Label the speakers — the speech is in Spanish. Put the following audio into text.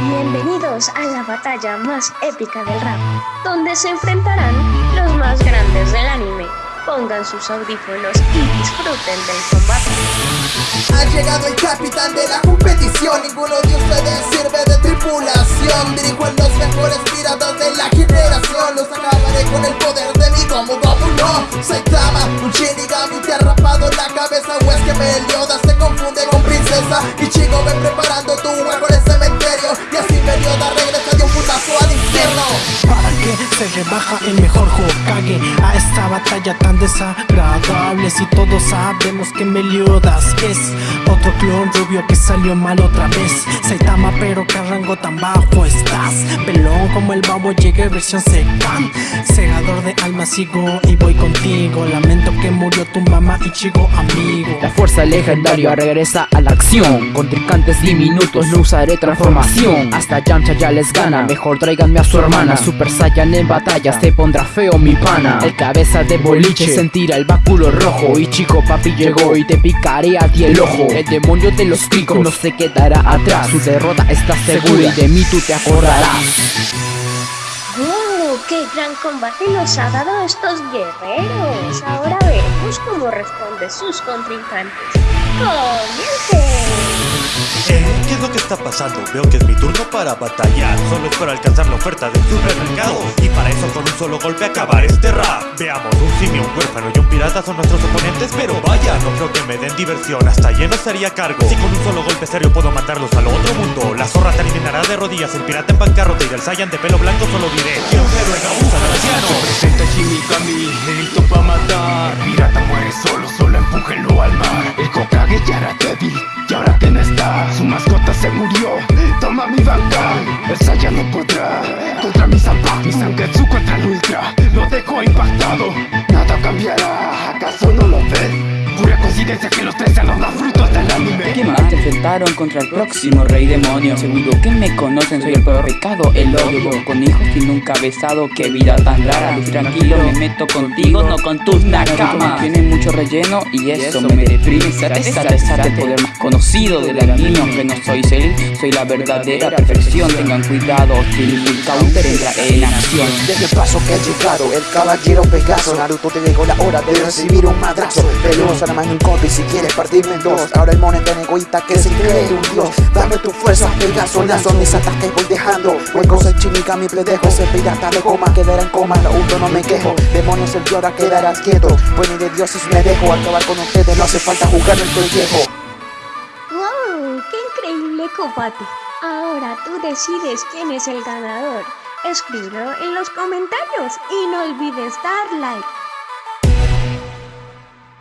Speaker 1: Bienvenidos a la batalla más épica del rap, donde se enfrentarán los más grandes del anime. Pongan sus audífonos y disfruten del combate.
Speaker 2: Ha llegado el capitán de la competición, ninguno de ustedes sirve de tripulación. Dirijo en los mejores piratas de la generación, los acabaré con el poder de mi Gomu Gomu no. Saitama, un Shinigami te ha rapado la cabeza o es que Meliodas se
Speaker 3: se rebaja el mejor Hokage a esta batalla tan desagradable? Si todos sabemos que Meliodas es otro clon rubio que salió mal otra vez. Saitama, pero qué rango tan bajo estás. Pelón como el babo llegué versión secan. Segador de alma sigo y voy contigo. Lamento que murió tu mamá y chico amigo.
Speaker 4: La fuerza legendaria regresa a la acción Contrincantes diminutos, no usaré transformación Hasta Yamcha ya les gana, mejor tráiganme a su hermana Super Saiyan en batalla, se pondrá feo mi pana El cabeza de boliche sentirá el báculo rojo Y chico papi llegó y te picaré a ti el ojo El demonio de los picos no se quedará atrás Su derrota está segura y de mí tú te acordarás
Speaker 1: ¡Wow! ¡Qué gran combate nos ha dado estos guerreros! Ahora veremos cómo responden sus contrincantes. ¡Comiencen!
Speaker 5: ¿Eh? ¿Qué es lo que está pasando? Veo que es mi turno para batallar. Solo espero alcanzar la oferta del supermercado. Y para eso con un solo golpe acabar este rap. Veamos, un simio, un huérfano y un pirata son nuestros oponentes Pero vaya, no creo que me den diversión. Hasta lleno sería cargo. Si con un solo golpe serio puedo matarlos al otro mundo La zorra te eliminará de rodillas. El pirata en bancarrota y del Saiyan de pelo blanco solo diré Que un héroe anciano
Speaker 6: Presenta Shinigami, listo pa' matar. Pirata muere solo, solo El Saiyan no podrá. Contra mi Zanpaku Mi Zangetsu contra el Ultra Lo dejo impactado. Nada cambiará, coincidencia que los tres sean los más frutos del anime.
Speaker 7: ¿Qué más te enfrentaron contra el próximo rey demonio? Seguro que me conocen, soy el peor pecado, el odio. Con hijos y nunca besado, qué vida tan rara. Tranquilo, me meto contigo, no con tus nakamas. Tiene mucho relleno y eso me deprime. Sate, sate, sate, el poder más conocido del anime. Aunque no soy él, soy la verdadera perfección. Tengan cuidado, el counter entra en acción
Speaker 8: Desde el paso que ha llegado el caballero Pegaso Naruto te llegó la hora de recibir un madrazo. Nada más un corte y si quieres partirme en dos Ahora el mono tan egoísta que se cree un dios Dame tu fuerza, Pegaso, lazo mis ataques voy dejando Huecos el Shinigami pledejo Ese pirata de goma quedará en coma Lo uso no me quejo Demonios el ahora quedarás quieto Pues ni de dioses me dejo Acabar con ustedes no hace falta jugar el pellejo
Speaker 1: ¡Wow! ¡Qué increíble combate! Ahora tú decides quién es el ganador. Escríbelo en los comentarios y no olvides dar like.